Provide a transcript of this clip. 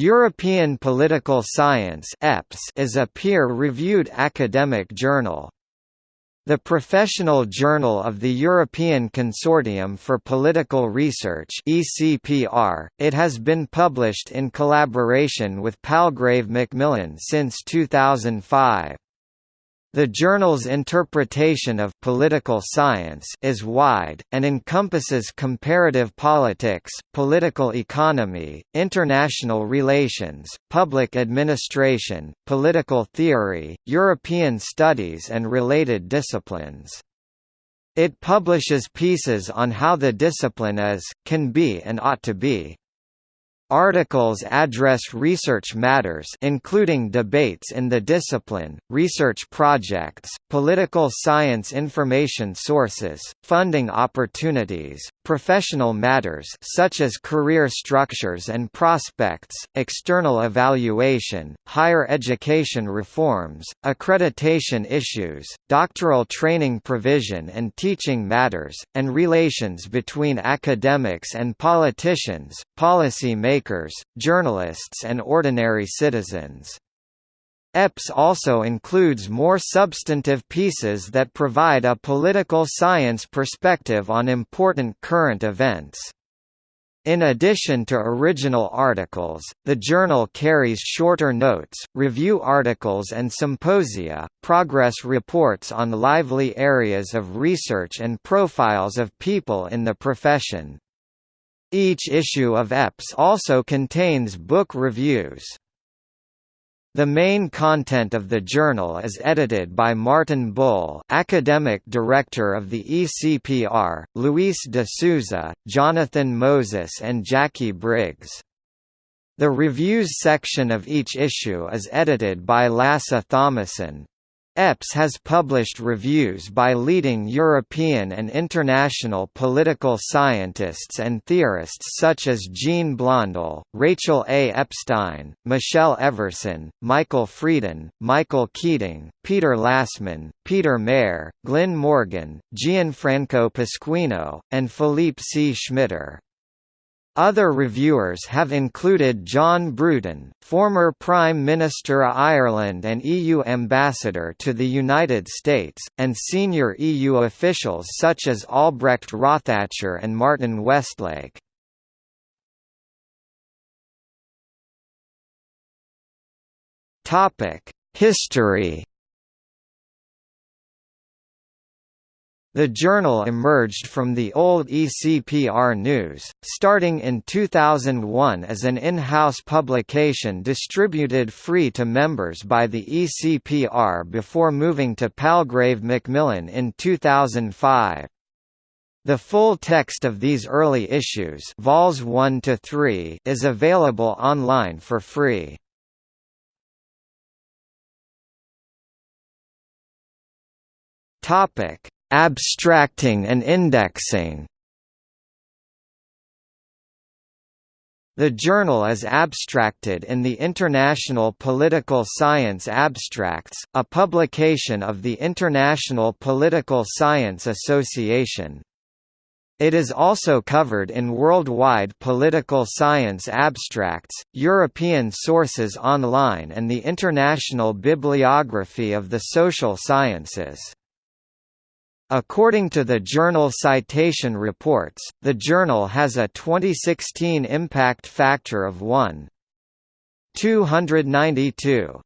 European Political Science is a peer-reviewed academic journal. The professional journal of the European Consortium for Political Research it has been published in collaboration with Palgrave Macmillan since 2005. The journal's interpretation of political science is wide, and encompasses comparative politics, political economy, international relations, public administration, political theory, European studies and related disciplines. It publishes pieces on how the discipline is, can be and ought to be. Articles address research matters including debates in the discipline, research projects, political science information sources, funding opportunities, professional matters such as career structures and prospects, external evaluation, higher education reforms, accreditation issues, doctoral training provision and teaching matters, and relations between academics and politicians, policy makers, journalists and ordinary citizens. EPS also includes more substantive pieces that provide a political science perspective on important current events. In addition to original articles, the journal carries shorter notes, review articles and symposia, progress reports on lively areas of research and profiles of people in the profession. Each issue of EPS also contains book reviews. The main content of the journal is edited by Martin Bull academic director of the ECPR, Luis de Sousa, Jonathan Moses and Jackie Briggs. The reviews section of each issue is edited by Lasse Thomassen, EPS has published reviews by leading European and international political scientists and theorists such as Jean Blondel, Rachel A. Epstein, Michelle Everson, Michael Freeden, Michael Keating, Peter Lassmann, Peter Mair, Glyn Morgan, Gianfranco Pasquino, and Philippe C. Schmitter. Other reviewers have included John Bruton, former Prime Minister of Ireland and EU Ambassador to the United States, and senior EU officials such as Albrecht Rothacher and Martin Westlake. History The journal emerged from the old ECPR News, starting in 2001 as an in-house publication distributed free to members by the ECPR before moving to Palgrave Macmillan in 2005. The full text of these early issues vols 1 to 3 is available online for free. Topic Abstracting and indexing The journal is abstracted in the International Political Science Abstracts, a publication of the International Political Science Association. It is also covered in Worldwide Political Science Abstracts, European Sources Online and the International Bibliography of the Social Sciences. According to the journal Citation Reports, the journal has a 2016 impact factor of 1. 292.